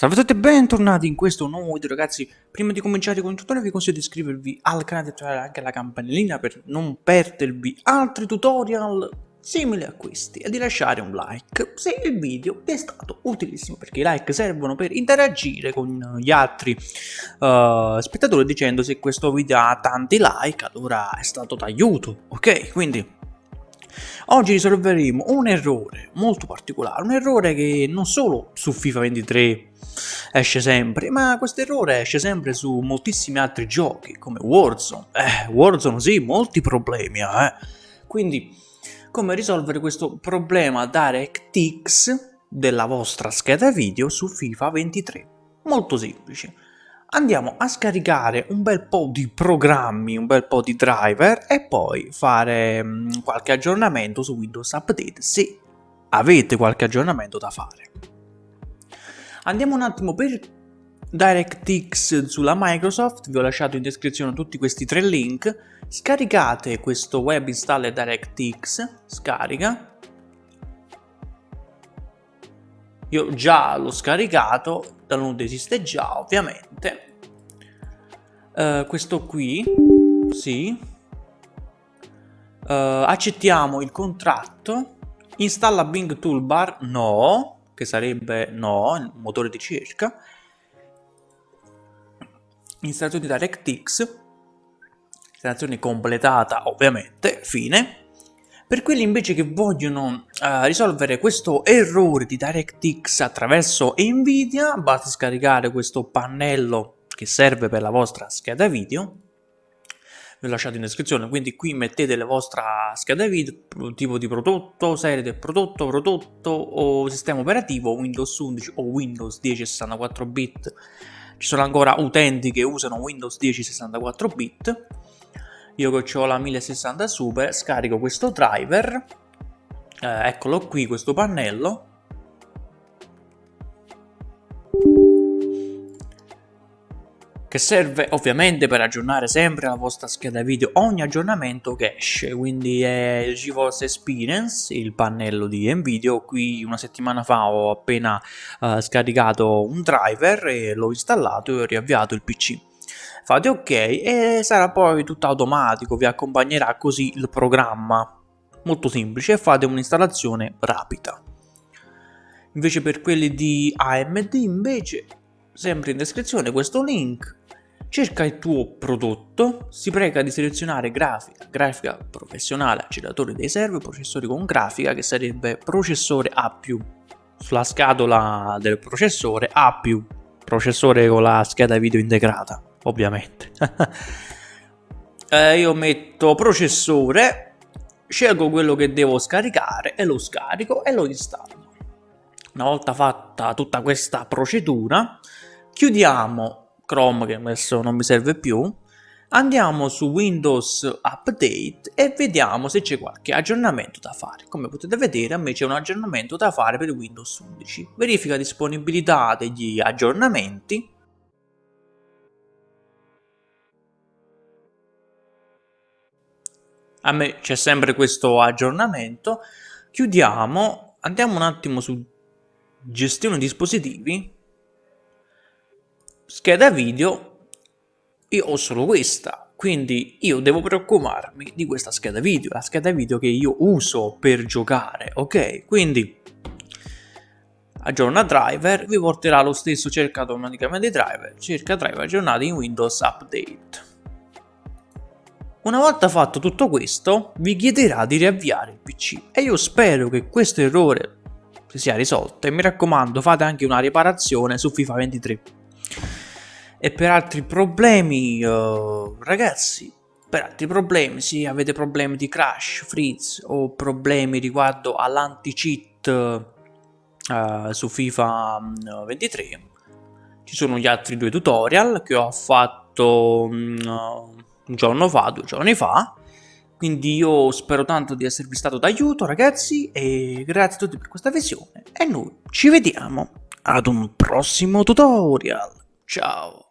Salve a tutti e bentornati in questo nuovo video ragazzi. Prima di cominciare con il tutorial vi consiglio di iscrivervi al canale e attivare anche la campanellina per non perdervi altri tutorial simili a questi e di lasciare un like se il video vi è stato utilissimo perché i like servono per interagire con gli altri uh, spettatori dicendo se questo video ha tanti like allora è stato d'aiuto ok? Quindi Oggi risolveremo un errore molto particolare, un errore che non solo su FIFA 23 esce sempre, ma questo errore esce sempre su moltissimi altri giochi, come Warzone. Eh, Warzone sì, molti problemi, eh. Quindi, come risolvere questo problema DirectX della vostra scheda video su FIFA 23? Molto semplice andiamo a scaricare un bel po' di programmi, un bel po' di driver e poi fare mm, qualche aggiornamento su Windows Update se avete qualche aggiornamento da fare. Andiamo un attimo per DirectX sulla Microsoft, vi ho lasciato in descrizione tutti questi tre link, scaricate questo web installer DirectX, scarica, io già l'ho scaricato, download esiste già ovviamente, uh, questo qui, sì, uh, accettiamo il contratto, installa Bing Toolbar, no, che sarebbe no, il motore di ricerca, installazione di DirectX, installazione completata ovviamente, fine. Per quelli invece che vogliono uh, risolvere questo errore di DirectX attraverso Nvidia, basta scaricare questo pannello che serve per la vostra scheda video vi ho lasciato in descrizione, quindi qui mettete la vostra scheda video, tipo di prodotto, serie del prodotto, prodotto o sistema operativo, Windows 11 o Windows 10 64 bit. Ci sono ancora utenti che usano Windows 10 64 bit. Io che ho la 1060 Super, scarico questo driver, eh, eccolo qui, questo pannello, che serve ovviamente per aggiornare sempre la vostra scheda video ogni aggiornamento che esce. Quindi è GeForce Experience il pannello di Nvidia. Qui una settimana fa ho appena uh, scaricato un driver e l'ho installato e ho riavviato il PC fate ok e sarà poi tutto automatico vi accompagnerà così il programma. Molto semplice fate un'installazione rapida. Invece per quelli di AMD invece sempre in descrizione questo link cerca il tuo prodotto, si prega di selezionare grafica, grafica professionale, acceleratore dei server, processori con grafica che sarebbe processore A+. Sulla scatola del processore A+, processore con la scheda video integrata, ovviamente. eh, io metto processore, scelgo quello che devo scaricare e lo scarico e lo installo. Una volta fatta tutta questa procedura, chiudiamo Chrome che adesso non mi serve più, andiamo su Windows Update e vediamo se c'è qualche aggiornamento da fare. Come potete vedere a me c'è un aggiornamento da fare per Windows 11. Verifica disponibilità degli aggiornamenti. A me c'è sempre questo aggiornamento. Chiudiamo, andiamo un attimo su gestione dispositivi scheda video io ho solo questa quindi io devo preoccuparmi di questa scheda video la scheda video che io uso per giocare ok? Quindi aggiorna driver vi porterà lo stesso cerca automaticamente driver cerca driver aggiornati in windows update. Una volta fatto tutto questo vi chiederà di riavviare il pc e io spero che questo errore si sia risolto e mi raccomando fate anche una riparazione su FIFA 23 e per altri problemi, uh, ragazzi, per altri problemi, se avete problemi di crash, freeze o problemi riguardo all'anti-cheat uh, su FIFA 23, mm, ci sono gli altri due tutorial che ho fatto um, un giorno fa, due giorni fa, quindi io spero tanto di esservi stato d'aiuto ragazzi e grazie a tutti per questa visione e noi ci vediamo ad un prossimo tutorial. Ciao!